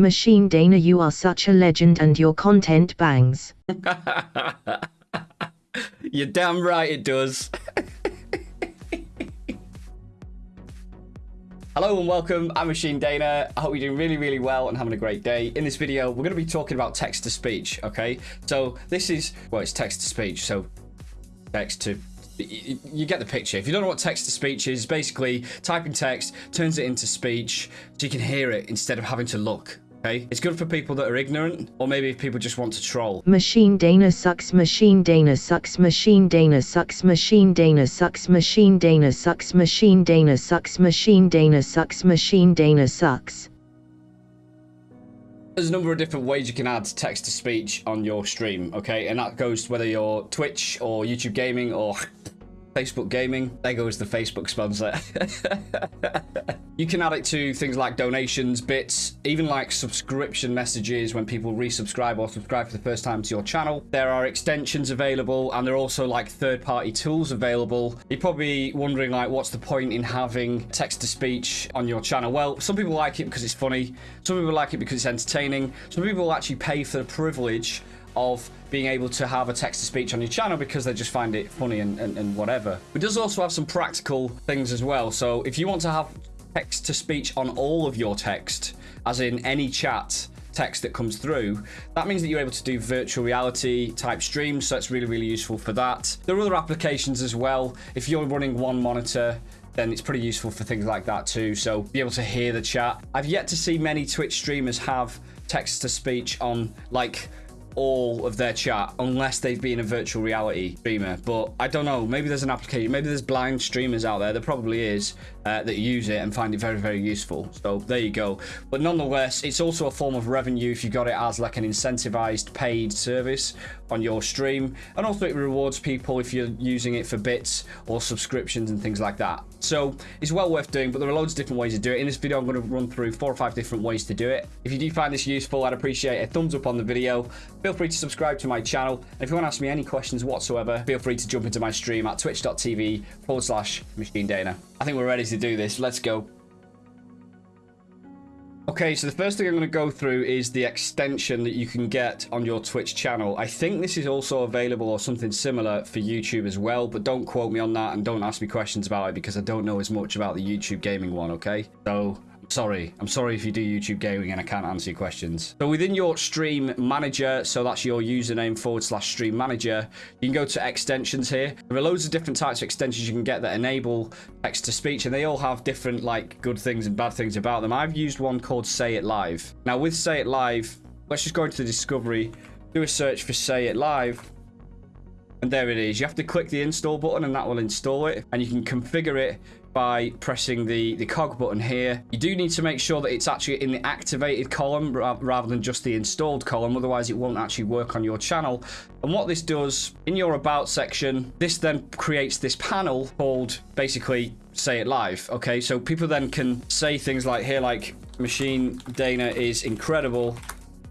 Machine Dana, you are such a legend and your content bangs. You're damn right it does. Hello and welcome, I'm Machine Dana. I hope you're doing really, really well and having a great day. In this video, we're going to be talking about text to speech, okay? So this is, well, it's text to speech, so text to you get the picture. If you don't know what text to speech is, basically typing text turns it into speech so you can hear it instead of having to look. Okay, it's good for people that are ignorant, or maybe if people just want to troll. Machine Dana sucks, Machine Dana sucks, Machine Dana sucks, Machine Dana sucks, Machine Dana sucks, Machine Dana sucks, Machine Dana sucks, Machine Dana sucks. There's a number of different ways you can add text to speech on your stream, okay? And that goes whether you're Twitch or YouTube Gaming or Facebook Gaming. There goes the Facebook sponsor. you can add it to things like donations, bits, even like subscription messages when people resubscribe or subscribe for the first time to your channel. There are extensions available and there are also like third-party tools available. You're probably wondering like what's the point in having text-to-speech on your channel? Well, some people like it because it's funny. Some people like it because it's entertaining. Some people actually pay for the privilege of being able to have a text-to-speech on your channel because they just find it funny and, and, and whatever. It does also have some practical things as well. So if you want to have text-to-speech on all of your text, as in any chat, text that comes through, that means that you're able to do virtual reality type streams. So it's really, really useful for that. There are other applications as well. If you're running one monitor, then it's pretty useful for things like that too. So be able to hear the chat. I've yet to see many Twitch streamers have text to speech on like all of their chat unless they've been a virtual reality streamer. But I don't know. Maybe there's an application. Maybe there's blind streamers out there. There probably is uh, that use it and find it very, very useful. So there you go. But nonetheless, it's also a form of revenue if you got it as like an incentivized paid service on your stream. And also it rewards people if you're using it for bits or subscriptions and things like that. So it's well worth doing, but there are loads of different ways to do it. In this video, I'm going to run through four or five different ways to do it. If you do find this useful, I'd appreciate a thumbs up on the video. Feel free to subscribe to my channel. And if you want to ask me any questions whatsoever, feel free to jump into my stream at twitch.tv forward slash machine dana. I think we're ready to do this. Let's go. Okay, so the first thing I'm going to go through is the extension that you can get on your Twitch channel. I think this is also available or something similar for YouTube as well, but don't quote me on that and don't ask me questions about it because I don't know as much about the YouTube gaming one, okay? So sorry. I'm sorry if you do YouTube gaming and I can't answer your questions. So within your stream manager, so that's your username forward slash stream manager, you can go to extensions here. There are loads of different types of extensions you can get that enable text to speech and they all have different like good things and bad things about them. I've used one called Say It Live. Now with Say It Live, let's just go into the discovery, do a search for Say It Live. And there it is. You have to click the install button and that will install it. And you can configure it by pressing the, the cog button here. You do need to make sure that it's actually in the activated column rather than just the installed column, otherwise it won't actually work on your channel. And what this does, in your about section, this then creates this panel called basically say it live. Okay, so people then can say things like here, like Machine Dana is incredible.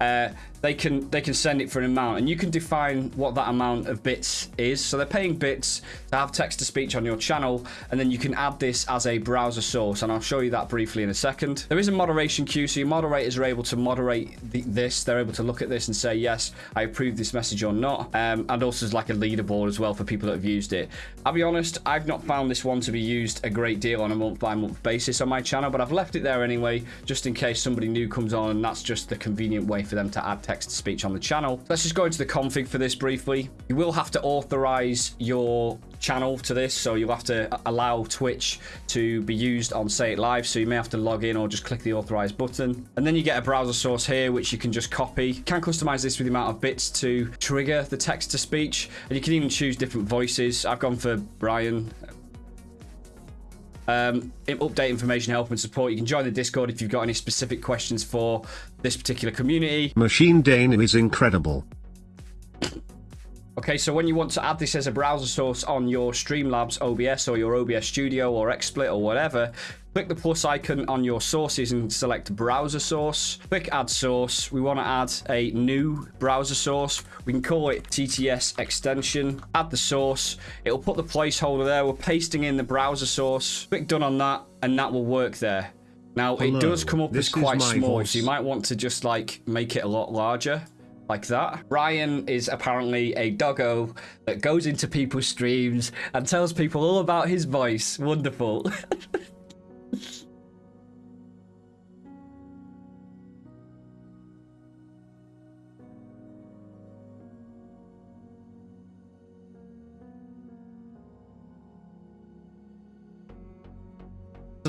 Uh, they can they can send it for an amount and you can define what that amount of bits is. So they're paying bits to have text to speech on your channel and then you can add this as a browser source and I'll show you that briefly in a second. There is a moderation queue so your moderators are able to moderate the, this. They're able to look at this and say yes I approve this message or not. Um, and also there's like a leaderboard as well for people that have used it. I'll be honest I've not found this one to be used a great deal on a month by month basis on my channel but I've left it there anyway just in case somebody new comes on and that's just the convenient way for them to add text-to-speech on the channel. Let's just go into the config for this briefly. You will have to authorize your channel to this, so you'll have to allow Twitch to be used on Say It Live, so you may have to log in or just click the authorize button. And then you get a browser source here, which you can just copy. You can customize this with the amount of bits to trigger the text-to-speech, and you can even choose different voices. I've gone for Brian, um, update information, help, and support. You can join the Discord if you've got any specific questions for this particular community. Machine Dana is incredible. Okay, so when you want to add this as a browser source on your Streamlabs OBS or your OBS Studio or XSplit or whatever, click the plus icon on your sources and select browser source. Click add source. We want to add a new browser source. We can call it TTS extension. Add the source. It'll put the placeholder there. We're pasting in the browser source. Click done on that and that will work there. Now it does come up this as quite small, voice. so you might want to just like make it a lot larger. Like that. Ryan is apparently a doggo that goes into people's streams and tells people all about his voice. Wonderful.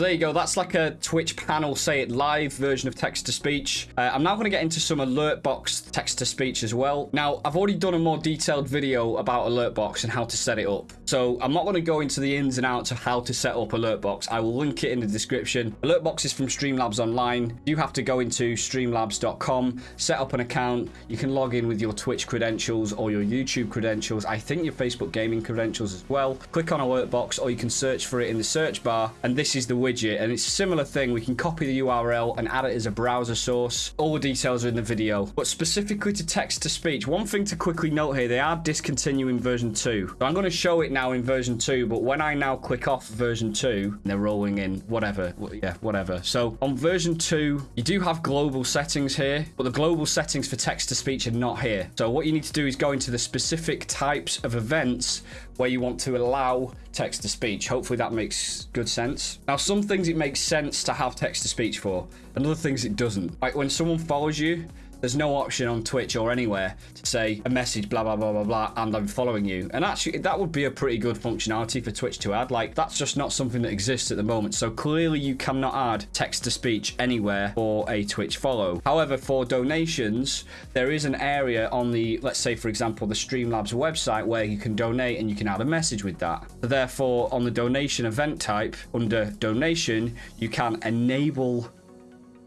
There you go. That's like a Twitch panel say it live version of text to speech. Uh, I'm now going to get into some alert box text to speech as well. Now, I've already done a more detailed video about alert box and how to set it up. So I'm not going to go into the ins and outs of how to set up alert box. I will link it in the description. Alert box is from Streamlabs Online. You have to go into streamlabs.com, set up an account. You can log in with your Twitch credentials or your YouTube credentials. I think your Facebook gaming credentials as well. Click on alert box or you can search for it in the search bar. And this is the widget and it's a similar thing we can copy the url and add it as a browser source all the details are in the video but specifically to text to speech one thing to quickly note here they are discontinuing version 2 so i'm going to show it now in version 2 but when i now click off version 2 they're rolling in whatever yeah whatever so on version 2 you do have global settings here but the global settings for text to speech are not here so what you need to do is go into the specific types of events where you want to allow text to speech. Hopefully that makes good sense. Now, some things it makes sense to have text to speech for, and other things it doesn't. Like when someone follows you, there's no option on Twitch or anywhere to say a message, blah, blah, blah, blah, blah, and I'm following you. And actually, that would be a pretty good functionality for Twitch to add. Like, that's just not something that exists at the moment. So clearly, you cannot add text to speech anywhere for a Twitch follow. However, for donations, there is an area on the, let's say, for example, the Streamlabs website where you can donate and you can add a message with that. So therefore, on the donation event type, under donation, you can enable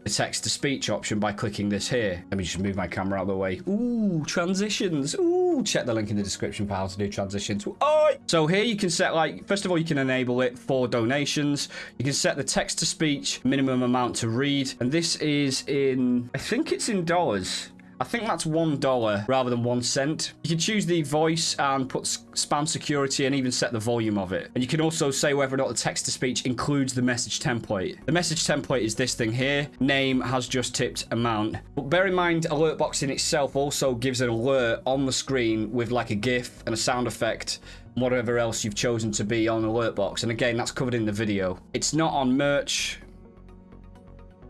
the text to speech option by clicking this here. Let me just move my camera out of the way. Ooh, transitions. Ooh, check the link in the description for how to do transitions. Oh! So here you can set like, first of all, you can enable it for donations. You can set the text to speech minimum amount to read. And this is in, I think it's in dollars. I think that's one dollar rather than one cent. You can choose the voice and put spam security and even set the volume of it. And you can also say whether or not the text to speech includes the message template. The message template is this thing here. Name has just tipped amount. But bear in mind, alert box in itself also gives an alert on the screen with like a GIF and a sound effect whatever else you've chosen to be on alert box. And again, that's covered in the video. It's not on merch.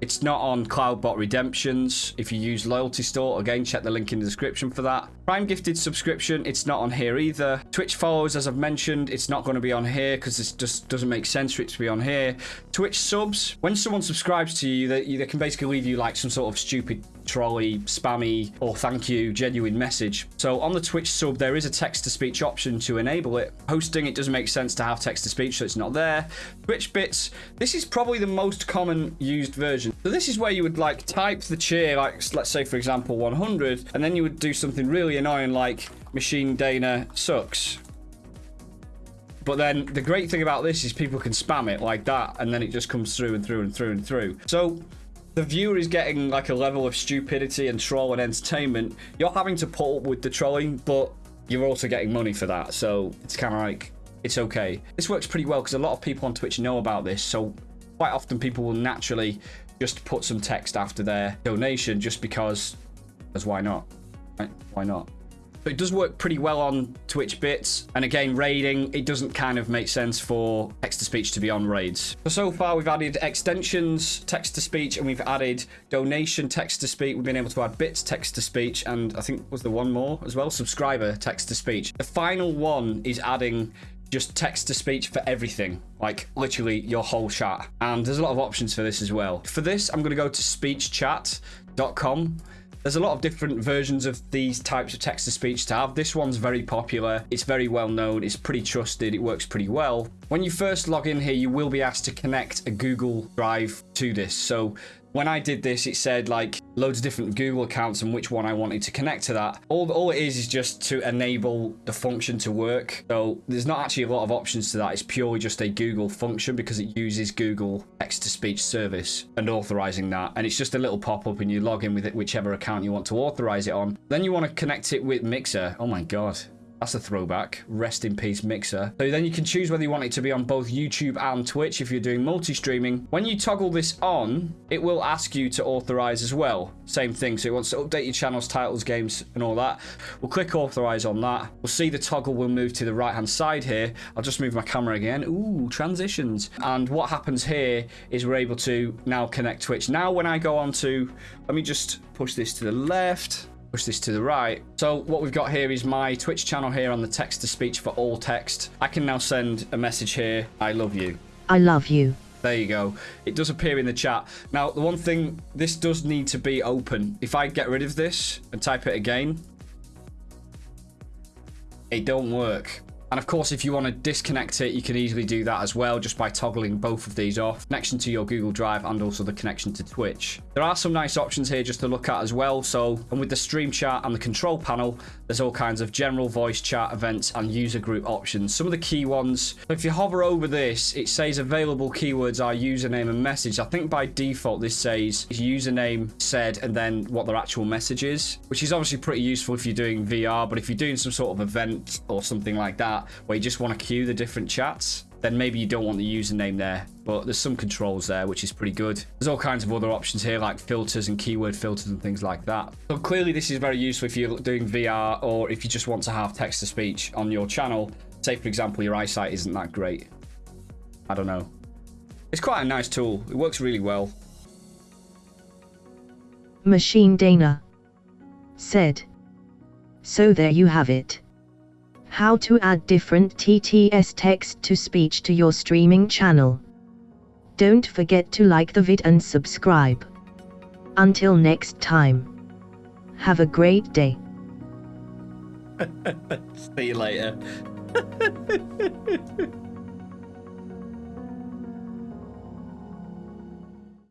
It's not on Cloudbot Redemptions. If you use Loyalty Store, again, check the link in the description for that. Prime Gifted subscription, it's not on here either. Twitch follows, as I've mentioned, it's not going to be on here because this just doesn't make sense for it to be on here. Twitch subs, when someone subscribes to you, they, they can basically leave you like some sort of stupid spammy, or thank you, genuine message. So on the Twitch sub, there is a text to speech option to enable it. Hosting, it doesn't make sense to have text to speech, so it's not there. Twitch bits, this is probably the most common used version. So this is where you would like type the cheer, like let's say for example 100, and then you would do something really annoying like Machine Dana sucks. But then the great thing about this is people can spam it like that, and then it just comes through and through and through and through. So the viewer is getting like a level of stupidity and troll and entertainment. You're having to put up with the trolling, but you're also getting money for that. So it's kind of like, it's okay. This works pretty well because a lot of people on Twitch know about this. So quite often people will naturally just put some text after their donation just because, because why not? Right? Why not? But it does work pretty well on Twitch bits. And again, raiding, it doesn't kind of make sense for text to speech to be on raids. So, so far we've added extensions, text to speech, and we've added donation text to speech. We've been able to add bits text to speech, and I think was the one more as well, subscriber text to speech. The final one is adding just text to speech for everything, like literally your whole chat. And there's a lot of options for this as well. For this, I'm going to go to speechchat.com. There's a lot of different versions of these types of text to speech to have. This one's very popular. It's very well known. It's pretty trusted. It works pretty well. When you first log in here, you will be asked to connect a Google Drive to this. So when I did this, it said like loads of different Google accounts and which one I wanted to connect to that. All, all it is is just to enable the function to work. So there's not actually a lot of options to that. It's purely just a Google function because it uses Google text to speech service and authorizing that. And it's just a little pop up and you log in with it, whichever account you want to authorize it on. Then you want to connect it with Mixer. Oh my God. That's a throwback. Rest in peace, Mixer. So then you can choose whether you want it to be on both YouTube and Twitch if you're doing multi-streaming. When you toggle this on, it will ask you to authorize as well. Same thing. So it wants to update your channels, titles, games, and all that. We'll click authorize on that. We'll see the toggle will move to the right-hand side here. I'll just move my camera again. Ooh, transitions. And what happens here is we're able to now connect Twitch. Now when I go on to, let me just push this to the left push this to the right. So what we've got here is my Twitch channel here on the text to speech for all text. I can now send a message here. I love you. I love you. There you go. It does appear in the chat. Now, the one thing, this does need to be open. If I get rid of this and type it again, it don't work. And of course, if you want to disconnect it, you can easily do that as well, just by toggling both of these off. Connection to your Google Drive and also the connection to Twitch. There are some nice options here just to look at as well. So, and with the stream chat and the control panel, there's all kinds of general voice chat events and user group options. Some of the key ones, if you hover over this, it says available keywords are username and message. I think by default, this says username said and then what their actual message is, which is obviously pretty useful if you're doing VR, but if you're doing some sort of event or something like where you just want to queue the different chats, then maybe you don't want the username there. But there's some controls there, which is pretty good. There's all kinds of other options here, like filters and keyword filters and things like that. So clearly this is very useful if you're doing VR or if you just want to have text-to-speech on your channel. Say, for example, your eyesight isn't that great. I don't know. It's quite a nice tool. It works really well. Machine Dana said. So there you have it. How to add different TTS text to speech to your streaming channel. Don't forget to like the vid and subscribe. Until next time. Have a great day. See you later.